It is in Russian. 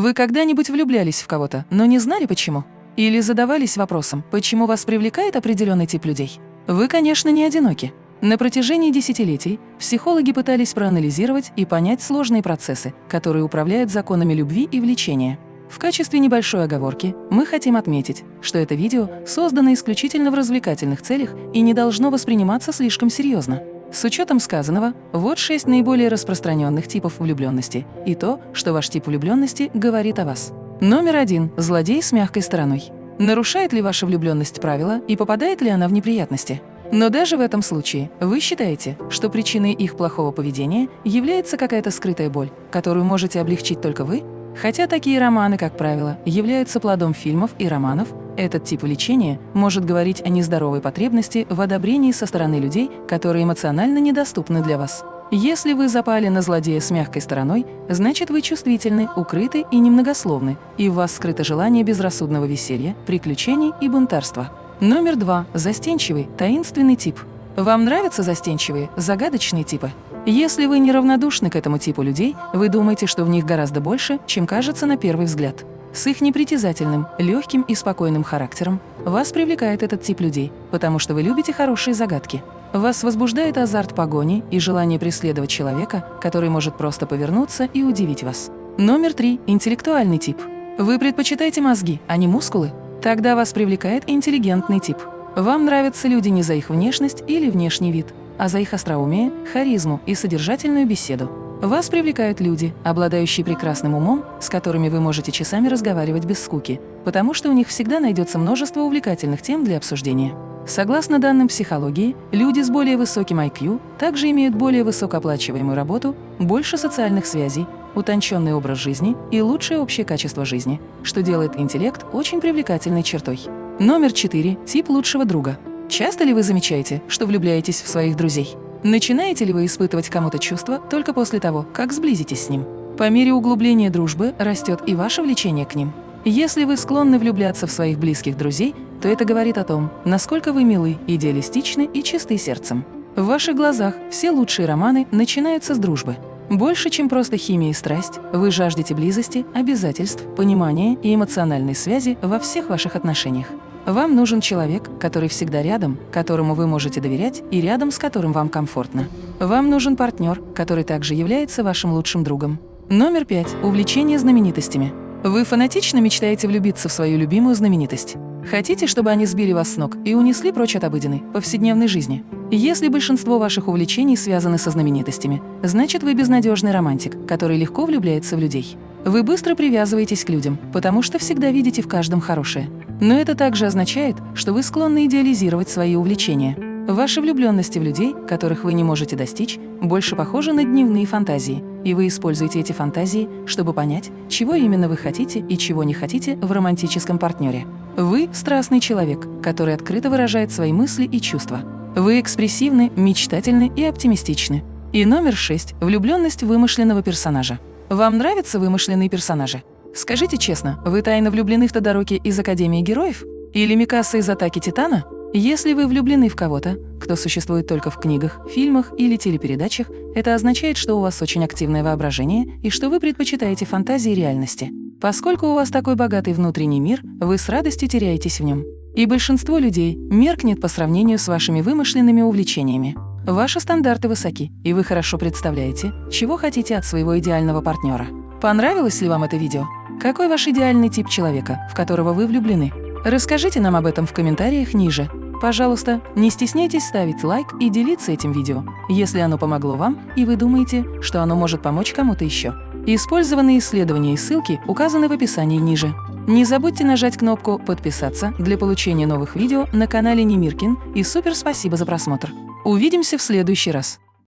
Вы когда-нибудь влюблялись в кого-то, но не знали почему? Или задавались вопросом, почему вас привлекает определенный тип людей? Вы, конечно, не одиноки. На протяжении десятилетий психологи пытались проанализировать и понять сложные процессы, которые управляют законами любви и влечения. В качестве небольшой оговорки мы хотим отметить, что это видео создано исключительно в развлекательных целях и не должно восприниматься слишком серьезно. С учетом сказанного, вот шесть наиболее распространенных типов влюбленности и то, что ваш тип влюбленности говорит о вас. Номер один – злодей с мягкой стороной. Нарушает ли ваша влюбленность правила и попадает ли она в неприятности? Но даже в этом случае вы считаете, что причиной их плохого поведения является какая-то скрытая боль, которую можете облегчить только вы? Хотя такие романы, как правило, являются плодом фильмов и романов, этот тип влечения может говорить о нездоровой потребности в одобрении со стороны людей, которые эмоционально недоступны для вас. Если вы запали на злодея с мягкой стороной, значит вы чувствительны, укрыты и немногословны, и в вас скрыто желание безрассудного веселья, приключений и бунтарства. Номер два. Застенчивый, таинственный тип. Вам нравятся застенчивые, загадочные типы? Если вы неравнодушны к этому типу людей, вы думаете, что в них гораздо больше, чем кажется на первый взгляд. С их непритязательным, легким и спокойным характером вас привлекает этот тип людей, потому что вы любите хорошие загадки. Вас возбуждает азарт погони и желание преследовать человека, который может просто повернуться и удивить вас. Номер три – интеллектуальный тип. Вы предпочитаете мозги, а не мускулы? Тогда вас привлекает интеллигентный тип. Вам нравятся люди не за их внешность или внешний вид, а за их остроумие, харизму и содержательную беседу. Вас привлекают люди, обладающие прекрасным умом, с которыми вы можете часами разговаривать без скуки, потому что у них всегда найдется множество увлекательных тем для обсуждения. Согласно данным психологии, люди с более высоким IQ также имеют более высокооплачиваемую работу, больше социальных связей, утонченный образ жизни и лучшее общее качество жизни, что делает интеллект очень привлекательной чертой. Номер 4. Тип лучшего друга. Часто ли вы замечаете, что влюбляетесь в своих друзей? Начинаете ли вы испытывать кому-то чувства только после того, как сблизитесь с ним? По мере углубления дружбы растет и ваше влечение к ним. Если вы склонны влюбляться в своих близких друзей, то это говорит о том, насколько вы милы, идеалистичны и чисты сердцем. В ваших глазах все лучшие романы начинаются с дружбы. Больше, чем просто химия и страсть, вы жаждете близости, обязательств, понимания и эмоциональной связи во всех ваших отношениях. Вам нужен человек, который всегда рядом, которому вы можете доверять и рядом с которым вам комфортно. Вам нужен партнер, который также является вашим лучшим другом. Номер пять. Увлечение знаменитостями. Вы фанатично мечтаете влюбиться в свою любимую знаменитость. Хотите, чтобы они сбили вас с ног и унесли прочь от обыденной, повседневной жизни? Если большинство ваших увлечений связаны со знаменитостями, значит вы безнадежный романтик, который легко влюбляется в людей. Вы быстро привязываетесь к людям, потому что всегда видите в каждом хорошее. Но это также означает, что вы склонны идеализировать свои увлечения. Ваши влюбленности в людей, которых вы не можете достичь, больше похожи на дневные фантазии, и вы используете эти фантазии, чтобы понять, чего именно вы хотите и чего не хотите в романтическом партнере. Вы – страстный человек, который открыто выражает свои мысли и чувства. Вы экспрессивны, мечтательны и оптимистичны. И номер шесть – влюбленность вымышленного персонажа. Вам нравятся вымышленные персонажи? Скажите честно, вы тайно влюблены в Тодороки из Академии героев? Или Микаса из Атаки Титана? Если вы влюблены в кого-то, кто существует только в книгах, фильмах или телепередачах, это означает, что у вас очень активное воображение и что вы предпочитаете фантазии реальности. Поскольку у вас такой богатый внутренний мир, вы с радостью теряетесь в нем. И большинство людей меркнет по сравнению с вашими вымышленными увлечениями. Ваши стандарты высоки, и вы хорошо представляете, чего хотите от своего идеального партнера. Понравилось ли вам это видео? Какой ваш идеальный тип человека, в которого вы влюблены? Расскажите нам об этом в комментариях ниже. Пожалуйста, не стесняйтесь ставить лайк и делиться этим видео, если оно помогло вам и вы думаете, что оно может помочь кому-то еще. Использованные исследования и ссылки указаны в описании ниже. Не забудьте нажать кнопку «Подписаться» для получения новых видео на канале Немиркин и супер спасибо за просмотр. Увидимся в следующий раз.